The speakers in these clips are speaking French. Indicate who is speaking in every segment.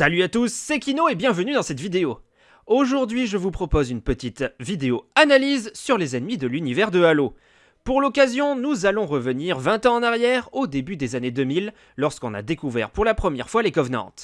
Speaker 1: Salut à tous, c'est Kino et bienvenue dans cette vidéo. Aujourd'hui, je vous propose une petite vidéo analyse sur les ennemis de l'univers de Halo. Pour l'occasion, nous allons revenir 20 ans en arrière, au début des années 2000, lorsqu'on a découvert pour la première fois les Covenants.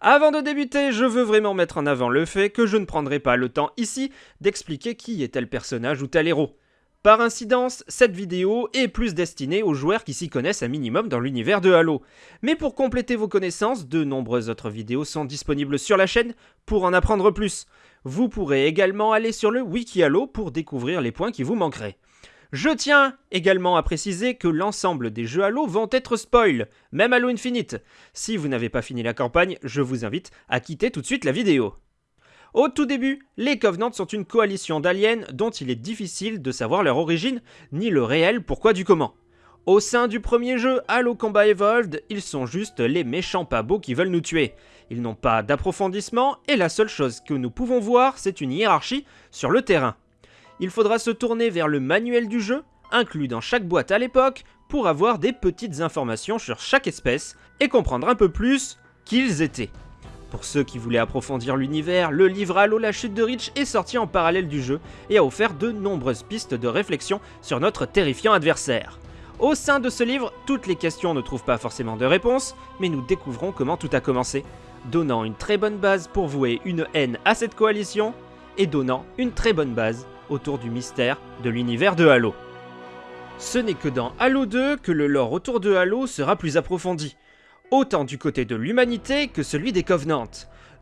Speaker 1: Avant de débuter, je veux vraiment mettre en avant le fait que je ne prendrai pas le temps ici d'expliquer qui est tel personnage ou tel héros. Par incidence, cette vidéo est plus destinée aux joueurs qui s'y connaissent un minimum dans l'univers de Halo. Mais pour compléter vos connaissances, de nombreuses autres vidéos sont disponibles sur la chaîne pour en apprendre plus. Vous pourrez également aller sur le Wiki Halo pour découvrir les points qui vous manqueraient. Je tiens également à préciser que l'ensemble des jeux Halo vont être spoil, même Halo Infinite. Si vous n'avez pas fini la campagne, je vous invite à quitter tout de suite la vidéo. Au tout début, les Covenants sont une coalition d'aliens dont il est difficile de savoir leur origine, ni le réel pourquoi du comment. Au sein du premier jeu, Halo Combat Evolved, ils sont juste les méchants pas beaux qui veulent nous tuer. Ils n'ont pas d'approfondissement et la seule chose que nous pouvons voir, c'est une hiérarchie sur le terrain. Il faudra se tourner vers le manuel du jeu, inclus dans chaque boîte à l'époque, pour avoir des petites informations sur chaque espèce et comprendre un peu plus qui ils étaient. Pour ceux qui voulaient approfondir l'univers, le livre Halo la chute de Reach est sorti en parallèle du jeu et a offert de nombreuses pistes de réflexion sur notre terrifiant adversaire. Au sein de ce livre, toutes les questions ne trouvent pas forcément de réponse, mais nous découvrons comment tout a commencé, donnant une très bonne base pour vouer une haine à cette coalition, et donnant une très bonne base autour du mystère de l'univers de Halo. Ce n'est que dans Halo 2 que le lore autour de Halo sera plus approfondi, autant du côté de l'humanité que celui des Covenants.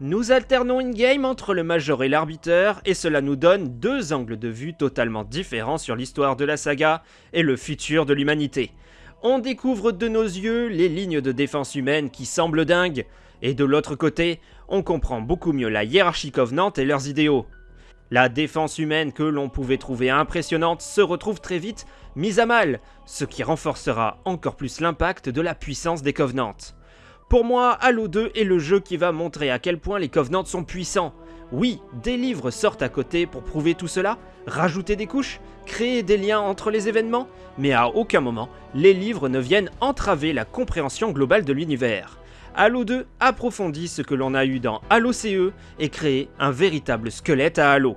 Speaker 1: Nous alternons in-game entre le Major et l'Arbiteur, et cela nous donne deux angles de vue totalement différents sur l'histoire de la saga et le futur de l'humanité. On découvre de nos yeux les lignes de défense humaine qui semblent dingues, et de l'autre côté, on comprend beaucoup mieux la hiérarchie Covenant et leurs idéaux. La défense humaine que l'on pouvait trouver impressionnante se retrouve très vite mise à mal, ce qui renforcera encore plus l'impact de la puissance des Covenants. Pour moi, Halo 2 est le jeu qui va montrer à quel point les Covenants sont puissants. Oui, des livres sortent à côté pour prouver tout cela, rajouter des couches, créer des liens entre les événements, mais à aucun moment, les livres ne viennent entraver la compréhension globale de l'univers. Halo 2 approfondit ce que l'on a eu dans Halo CE et crée un véritable squelette à Halo.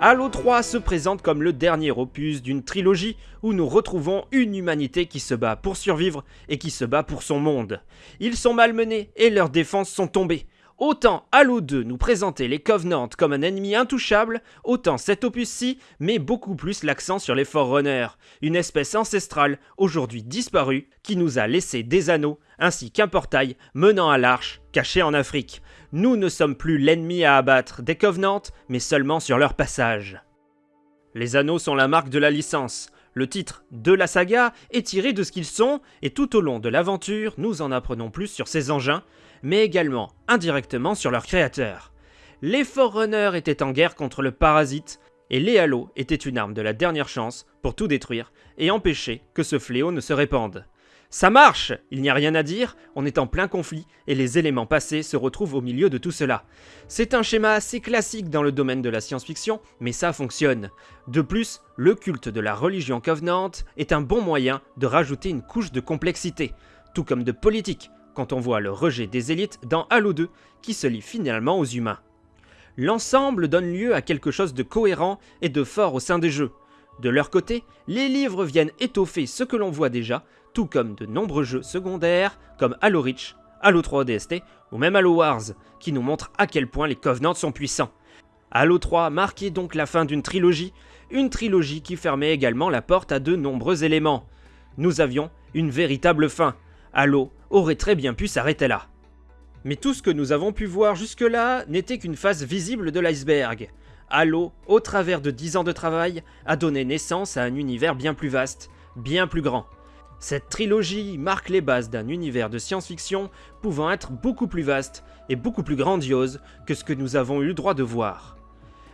Speaker 1: Halo 3 se présente comme le dernier opus d'une trilogie où nous retrouvons une humanité qui se bat pour survivre et qui se bat pour son monde. Ils sont malmenés et leurs défenses sont tombées. Autant Halo 2 nous présentait les Covenants comme un ennemi intouchable, autant cet opus-ci met beaucoup plus l'accent sur les Forerunners, une espèce ancestrale, aujourd'hui disparue, qui nous a laissé des anneaux, ainsi qu'un portail menant à l'arche, caché en Afrique. Nous ne sommes plus l'ennemi à abattre des Covenants, mais seulement sur leur passage. Les anneaux sont la marque de la licence. Le titre de la saga est tiré de ce qu'ils sont, et tout au long de l'aventure, nous en apprenons plus sur ces engins, mais également indirectement sur leurs créateurs. Les Forerunners étaient en guerre contre le parasite, et les Halos étaient une arme de la dernière chance pour tout détruire et empêcher que ce fléau ne se répande. Ça marche Il n'y a rien à dire, on est en plein conflit et les éléments passés se retrouvent au milieu de tout cela. C'est un schéma assez classique dans le domaine de la science-fiction, mais ça fonctionne. De plus, le culte de la religion Covenant est un bon moyen de rajouter une couche de complexité, tout comme de politique, quand on voit le rejet des élites dans Halo 2 qui se lie finalement aux humains. L'ensemble donne lieu à quelque chose de cohérent et de fort au sein des jeux. De leur côté, les livres viennent étoffer ce que l'on voit déjà, tout comme de nombreux jeux secondaires comme Halo Reach, Halo 3 ODST ou même Halo Wars, qui nous montrent à quel point les Covenants sont puissants. Halo 3 marquait donc la fin d'une trilogie, une trilogie qui fermait également la porte à de nombreux éléments. Nous avions une véritable fin, Halo aurait très bien pu s'arrêter là. Mais tout ce que nous avons pu voir jusque-là n'était qu'une face visible de l'iceberg. Halo, au travers de 10 ans de travail, a donné naissance à un univers bien plus vaste, bien plus grand. Cette trilogie marque les bases d'un univers de science-fiction pouvant être beaucoup plus vaste et beaucoup plus grandiose que ce que nous avons eu le droit de voir.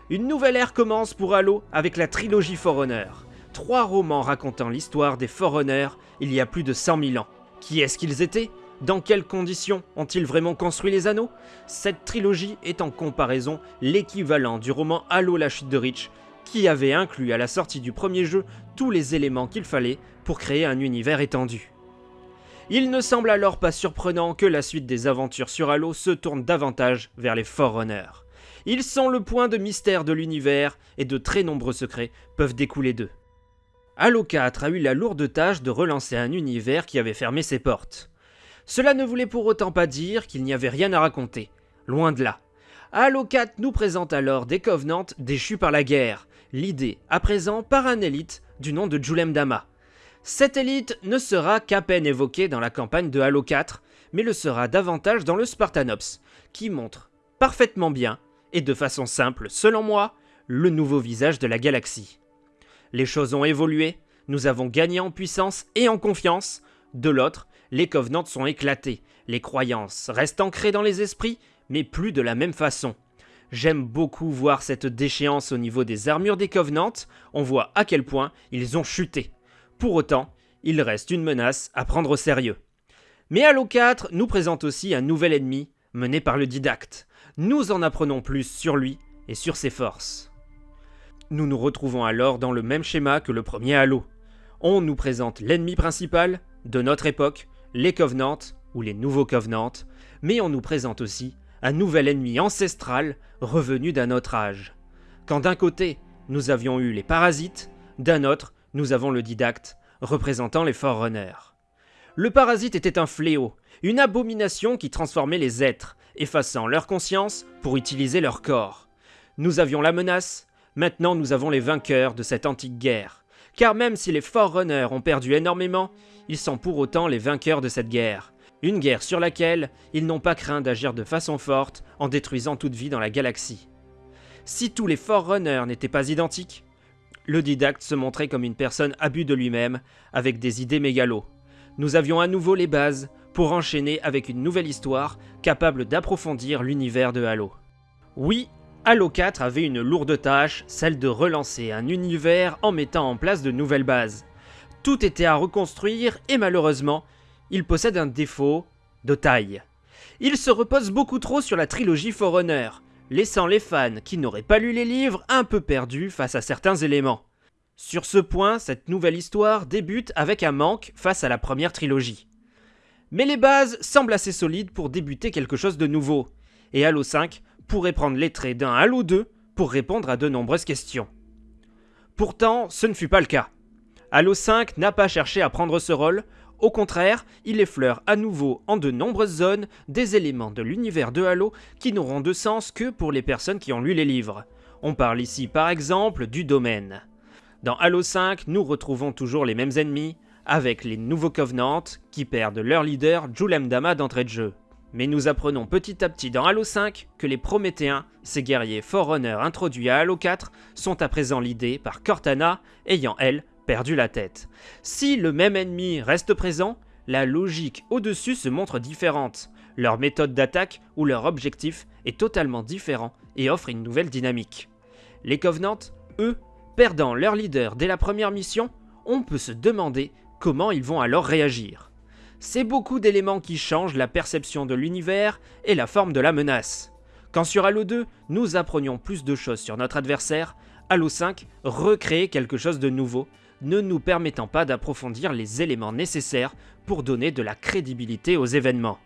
Speaker 1: Une nouvelle ère commence pour Halo avec la trilogie Forerunner. Trois romans racontant l'histoire des Forerunners il y a plus de 100 000 ans. Qui est-ce qu'ils étaient? Dans quelles conditions ont-ils vraiment construit les anneaux? Cette trilogie est en comparaison l'équivalent du roman Halo la chute de Reach, qui avait inclus à la sortie du premier jeu tous les éléments qu'il fallait pour créer un univers étendu. Il ne semble alors pas surprenant que la suite des aventures sur Halo se tourne davantage vers les Forerunners. Ils sont le point de mystère de l'univers et de très nombreux secrets peuvent découler d'eux. Halo 4 a eu la lourde tâche de relancer un univers qui avait fermé ses portes. Cela ne voulait pour autant pas dire qu'il n'y avait rien à raconter, loin de là. Halo 4 nous présente alors des Covenants déchus par la guerre, l'idée à présent par un élite du nom de Julem Dama. Cette élite ne sera qu'à peine évoquée dans la campagne de Halo 4, mais le sera davantage dans le Spartanops, qui montre parfaitement bien, et de façon simple selon moi, le nouveau visage de la galaxie. Les choses ont évolué, nous avons gagné en puissance et en confiance, de l'autre, les Covenants sont éclatés, les croyances restent ancrées dans les esprits, mais plus de la même façon. J'aime beaucoup voir cette déchéance au niveau des armures des Covenants, on voit à quel point ils ont chuté. Pour autant, il reste une menace à prendre au sérieux. Mais Halo 4 nous présente aussi un nouvel ennemi mené par le didacte. Nous en apprenons plus sur lui et sur ses forces. Nous nous retrouvons alors dans le même schéma que le premier Halo. On nous présente l'ennemi principal de notre époque, les Covenants ou les nouveaux Covenants, mais on nous présente aussi un nouvel ennemi ancestral revenu d'un autre âge. Quand d'un côté, nous avions eu les parasites, d'un autre, nous avons le didacte, représentant les Forerunners. Le parasite était un fléau, une abomination qui transformait les êtres, effaçant leur conscience pour utiliser leur corps. Nous avions la menace, maintenant nous avons les vainqueurs de cette antique guerre. Car même si les Forerunners ont perdu énormément, ils sont pour autant les vainqueurs de cette guerre. Une guerre sur laquelle ils n'ont pas craint d'agir de façon forte en détruisant toute vie dans la galaxie. Si tous les Forerunners n'étaient pas identiques, le didacte se montrait comme une personne abus de lui-même, avec des idées mégalos. Nous avions à nouveau les bases pour enchaîner avec une nouvelle histoire capable d'approfondir l'univers de Halo. Oui, Halo 4 avait une lourde tâche, celle de relancer un univers en mettant en place de nouvelles bases. Tout était à reconstruire et malheureusement, il possède un défaut de taille. Il se repose beaucoup trop sur la trilogie Forerunner, laissant les fans qui n'auraient pas lu les livres un peu perdus face à certains éléments. Sur ce point, cette nouvelle histoire débute avec un manque face à la première trilogie. Mais les bases semblent assez solides pour débuter quelque chose de nouveau, et Halo 5 pourrait prendre les traits d'un Halo 2 pour répondre à de nombreuses questions. Pourtant, ce ne fut pas le cas. Halo 5 n'a pas cherché à prendre ce rôle, au contraire, il effleure à nouveau en de nombreuses zones des éléments de l'univers de Halo qui n'auront de sens que pour les personnes qui ont lu les livres. On parle ici par exemple du domaine. Dans Halo 5, nous retrouvons toujours les mêmes ennemis, avec les nouveaux Covenants qui perdent leur leader Julem Dama d'entrée de jeu. Mais nous apprenons petit à petit dans Halo 5 que les Prométhéens, ces guerriers Forerunner introduits à Halo 4, sont à présent l'idée par Cortana, ayant elle perdu la tête. Si le même ennemi reste présent, la logique au-dessus se montre différente. Leur méthode d'attaque ou leur objectif est totalement différent et offre une nouvelle dynamique. Les Covenants, eux, perdant leur leader dès la première mission, on peut se demander comment ils vont alors réagir. C'est beaucoup d'éléments qui changent la perception de l'univers et la forme de la menace. Quand sur Halo 2, nous apprenions plus de choses sur notre adversaire, Halo 5 recrée quelque chose de nouveau, ne nous permettant pas d'approfondir les éléments nécessaires pour donner de la crédibilité aux événements.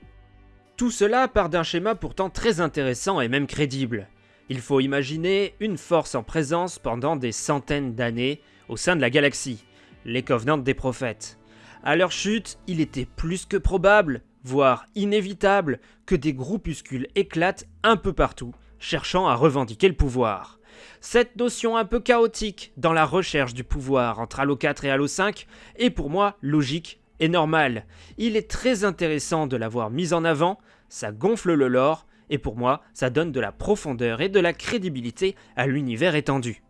Speaker 1: Tout cela part d'un schéma pourtant très intéressant et même crédible. Il faut imaginer une force en présence pendant des centaines d'années au sein de la galaxie, les Covenants des prophètes. À leur chute, il était plus que probable, voire inévitable, que des groupuscules éclatent un peu partout, cherchant à revendiquer le pouvoir. Cette notion un peu chaotique dans la recherche du pouvoir entre Halo 4 et Halo 5 est pour moi logique et normale. Il est très intéressant de l'avoir mise en avant, ça gonfle le lore, et pour moi, ça donne de la profondeur et de la crédibilité à l'univers étendu.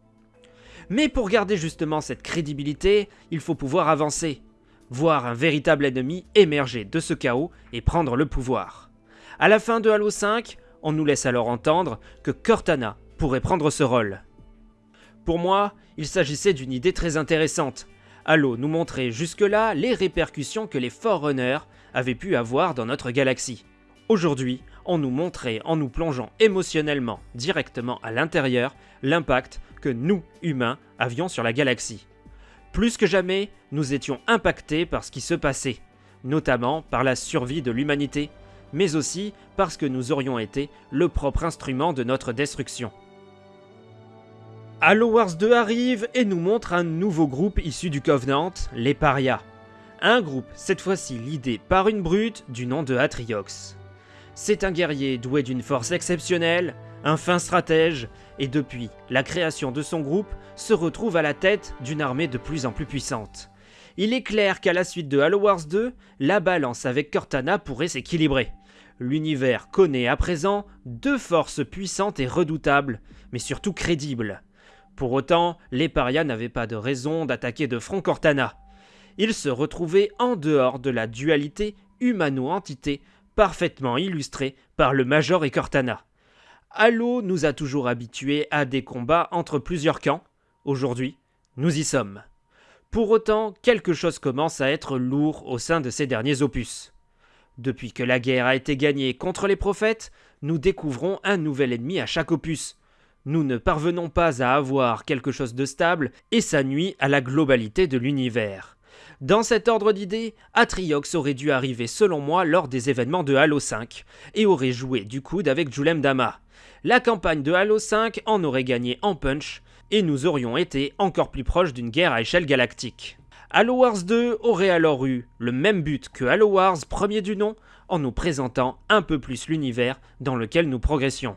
Speaker 1: Mais pour garder justement cette crédibilité, il faut pouvoir avancer, voir un véritable ennemi émerger de ce chaos et prendre le pouvoir. À la fin de Halo 5, on nous laisse alors entendre que Cortana pourrait prendre ce rôle. Pour moi, il s'agissait d'une idée très intéressante. Halo nous montrait jusque-là les répercussions que les Forerunners avaient pu avoir dans notre galaxie. Aujourd'hui, on nous montrait en nous plongeant émotionnellement directement à l'intérieur l'impact que nous, humains, avions sur la galaxie. Plus que jamais, nous étions impactés par ce qui se passait. notamment par la survie de l'humanité, mais aussi parce que nous aurions été le propre instrument de notre destruction. Halo Wars 2 arrive et nous montre un nouveau groupe issu du Covenant, les Parias. Un groupe, cette fois-ci l'idée par une brute du nom de Atriox. C'est un guerrier doué d'une force exceptionnelle, un fin stratège, et depuis la création de son groupe, se retrouve à la tête d'une armée de plus en plus puissante. Il est clair qu'à la suite de Halo Wars 2, la balance avec Cortana pourrait s'équilibrer. L'univers connaît à présent deux forces puissantes et redoutables, mais surtout crédibles. Pour autant, les parias n'avaient pas de raison d'attaquer de front Cortana. Ils se retrouvaient en dehors de la dualité humano-entité parfaitement illustrée par le Major et Cortana. Halo nous a toujours habitués à des combats entre plusieurs camps. Aujourd'hui, nous y sommes. Pour autant, quelque chose commence à être lourd au sein de ces derniers opus. Depuis que la guerre a été gagnée contre les prophètes, nous découvrons un nouvel ennemi à chaque opus, nous ne parvenons pas à avoir quelque chose de stable et ça nuit à la globalité de l'univers. Dans cet ordre d'idées, Atriox aurait dû arriver selon moi lors des événements de Halo 5 et aurait joué du coude avec Julem Dama. La campagne de Halo 5 en aurait gagné en punch et nous aurions été encore plus proches d'une guerre à échelle galactique. Halo Wars 2 aurait alors eu le même but que Halo Wars premier du nom en nous présentant un peu plus l'univers dans lequel nous progressions.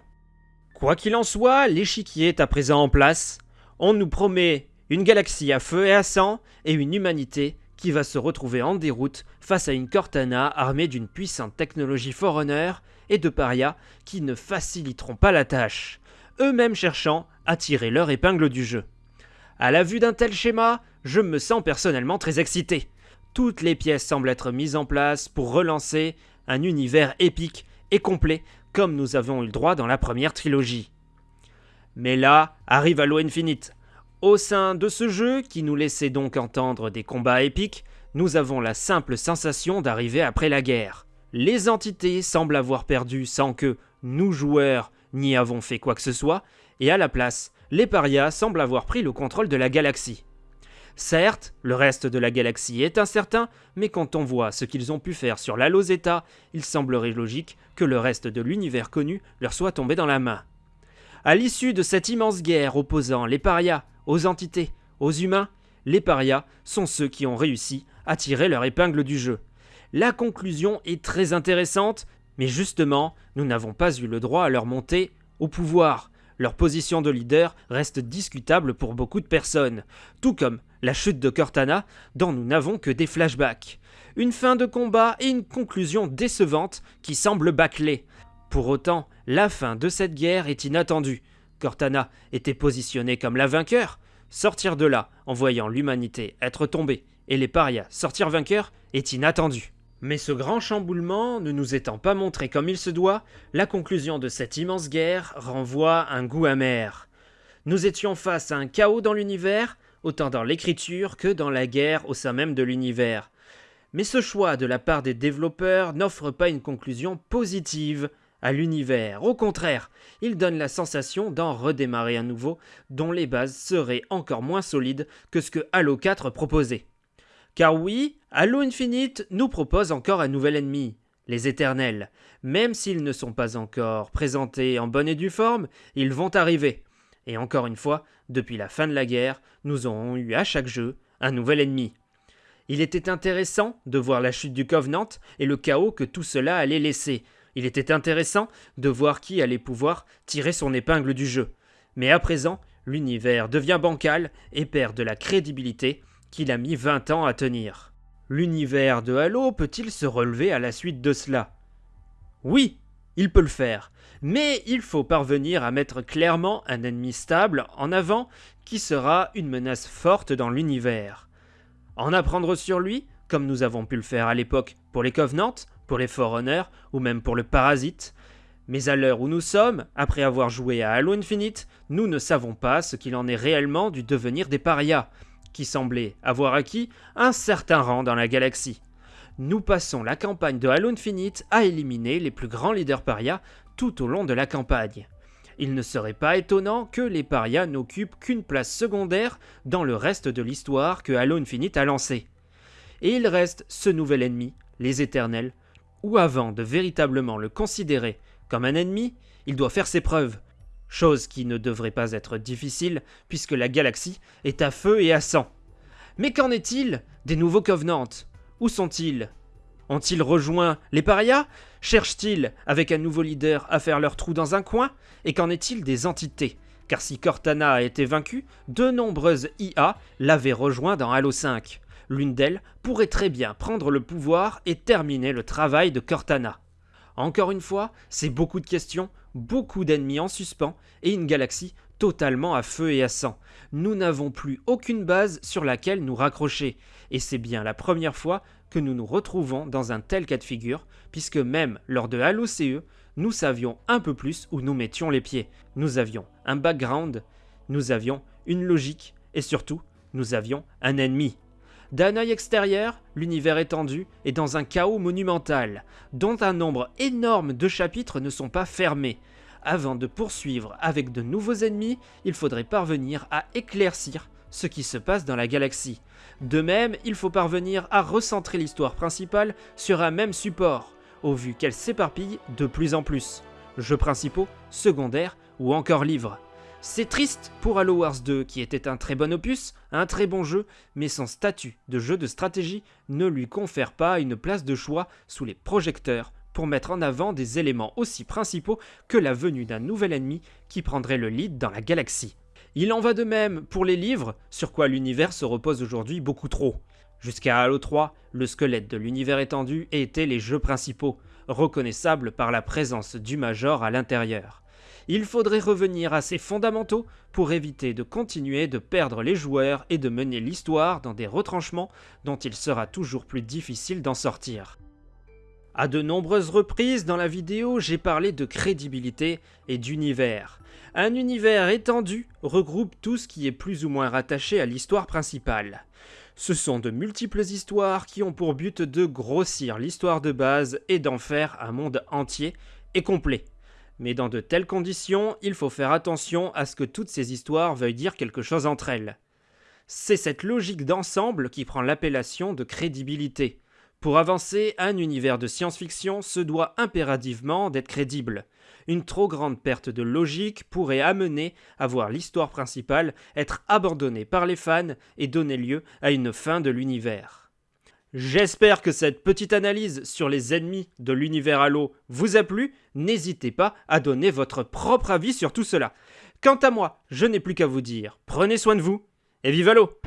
Speaker 1: Quoi qu'il en soit, l'échiquier est à présent en place. On nous promet une galaxie à feu et à sang et une humanité qui va se retrouver en déroute face à une Cortana armée d'une puissante technologie Forerunner et de parias qui ne faciliteront pas la tâche, eux-mêmes cherchant à tirer leur épingle du jeu. À la vue d'un tel schéma, je me sens personnellement très excité. Toutes les pièces semblent être mises en place pour relancer un univers épique et complet comme nous avons eu le droit dans la première trilogie. Mais là arrive Halo Infinite. Au sein de ce jeu, qui nous laissait donc entendre des combats épiques, nous avons la simple sensation d'arriver après la guerre. Les entités semblent avoir perdu sans que nous joueurs n'y avons fait quoi que ce soit, et à la place, les parias semblent avoir pris le contrôle de la galaxie. Certes, le reste de la galaxie est incertain, mais quand on voit ce qu'ils ont pu faire sur Zeta, il semblerait logique que le reste de l'univers connu leur soit tombé dans la main. À l'issue de cette immense guerre opposant les parias aux entités, aux humains, les parias sont ceux qui ont réussi à tirer leur épingle du jeu. La conclusion est très intéressante, mais justement, nous n'avons pas eu le droit à leur montée au pouvoir. Leur position de leader reste discutable pour beaucoup de personnes, tout comme la chute de Cortana, dont nous n'avons que des flashbacks. Une fin de combat et une conclusion décevante qui semble bâclée. Pour autant, la fin de cette guerre est inattendue. Cortana était positionnée comme la vainqueur. Sortir de là en voyant l'humanité être tombée et les parias sortir vainqueurs est inattendu. Mais ce grand chamboulement ne nous étant pas montré comme il se doit, la conclusion de cette immense guerre renvoie un goût amer. Nous étions face à un chaos dans l'univers, autant dans l'écriture que dans la guerre au sein même de l'univers. Mais ce choix de la part des développeurs n'offre pas une conclusion positive à l'univers. Au contraire, il donne la sensation d'en redémarrer à nouveau, dont les bases seraient encore moins solides que ce que Halo 4 proposait. Car oui, Halo Infinite nous propose encore un nouvel ennemi, les Éternels. Même s'ils ne sont pas encore présentés en bonne et due forme, ils vont arriver. Et encore une fois, depuis la fin de la guerre, nous aurons eu à chaque jeu un nouvel ennemi. Il était intéressant de voir la chute du Covenant et le chaos que tout cela allait laisser. Il était intéressant de voir qui allait pouvoir tirer son épingle du jeu. Mais à présent, l'univers devient bancal et perd de la crédibilité qu'il a mis 20 ans à tenir. L'univers de Halo peut-il se relever à la suite de cela? Oui, il peut le faire, mais il faut parvenir à mettre clairement un ennemi stable en avant qui sera une menace forte dans l'univers. En apprendre sur lui, comme nous avons pu le faire à l'époque pour les Covenants, pour les Forerunners ou même pour le Parasite, mais à l'heure où nous sommes, après avoir joué à Halo Infinite, nous ne savons pas ce qu'il en est réellement du devenir des parias, qui semblaient avoir acquis un certain rang dans la galaxie. Nous passons la campagne de Halo Infinite à éliminer les plus grands leaders parias tout au long de la campagne. Il ne serait pas étonnant que les parias n'occupent qu'une place secondaire dans le reste de l'histoire que Halo Infinite a lancé. Et il reste ce nouvel ennemi, les éternels, ou avant de véritablement le considérer comme un ennemi, il doit faire ses preuves. Chose qui ne devrait pas être difficile puisque la galaxie est à feu et à sang. Mais qu'en est-il des nouveaux Covenants? Où sont-ils? Ont-ils rejoint les parias? Cherchent-ils, avec un nouveau leader, à faire leur trou dans un coin? Et qu'en est-il des entités? Car si Cortana a été vaincue, de nombreuses IA l'avaient rejoint dans Halo 5. L'une d'elles pourrait très bien prendre le pouvoir et terminer le travail de Cortana. Encore une fois, c'est beaucoup de questions, beaucoup d'ennemis en suspens et une galaxie totalement à feu et à sang. Nous n'avons plus aucune base sur laquelle nous raccrocher, et c'est bien la première fois que nous nous retrouvons dans un tel cas de figure, puisque même lors de Halo CE, nous savions un peu plus où nous mettions les pieds. Nous avions un background, nous avions une logique, et surtout, nous avions un ennemi. D'un œil extérieur, l'univers étendu est dans un chaos monumental, dont un nombre énorme de chapitres ne sont pas fermés. Avant de poursuivre avec de nouveaux ennemis, il faudrait parvenir à éclaircir ce qui se passe dans la galaxie. De même, il faut parvenir à recentrer l'histoire principale sur un même support, au vu qu'elle s'éparpille de plus en plus. Jeux principaux, secondaires ou encore livres. C'est triste pour Halo Wars 2 qui était un très bon opus, un très bon jeu, mais son statut de jeu de stratégie ne lui confère pas une place de choix sous les projecteurs pour mettre en avant des éléments aussi principaux que la venue d'un nouvel ennemi qui prendrait le lead dans la galaxie. Il en va de même pour les livres, sur quoi l'univers se repose aujourd'hui beaucoup trop. Jusqu'à Halo 3, le squelette de l'univers étendu était les jeux principaux, reconnaissables par la présence du Major à l'intérieur il faudrait revenir à ses fondamentaux pour éviter de continuer de perdre les joueurs et de mener l'histoire dans des retranchements dont il sera toujours plus difficile d'en sortir. À de nombreuses reprises dans la vidéo, j'ai parlé de crédibilité et d'univers. Un univers étendu regroupe tout ce qui est plus ou moins rattaché à l'histoire principale. Ce sont de multiples histoires qui ont pour but de grossir l'histoire de base et d'en faire un monde entier et complet. Mais dans de telles conditions, il faut faire attention à ce que toutes ces histoires veuillent dire quelque chose entre elles. C'est cette logique d'ensemble qui prend l'appellation de crédibilité. Pour avancer, un univers de science-fiction se doit impérativement d'être crédible. Une trop grande perte de logique pourrait amener à voir l'histoire principale être abandonnée par les fans et donner lieu à une fin de l'univers. J'espère que cette petite analyse sur les ennemis de l'univers Halo vous a plu. N'hésitez pas à donner votre propre avis sur tout cela. Quant à moi, je n'ai plus qu'à vous dire, prenez soin de vous et vive Halo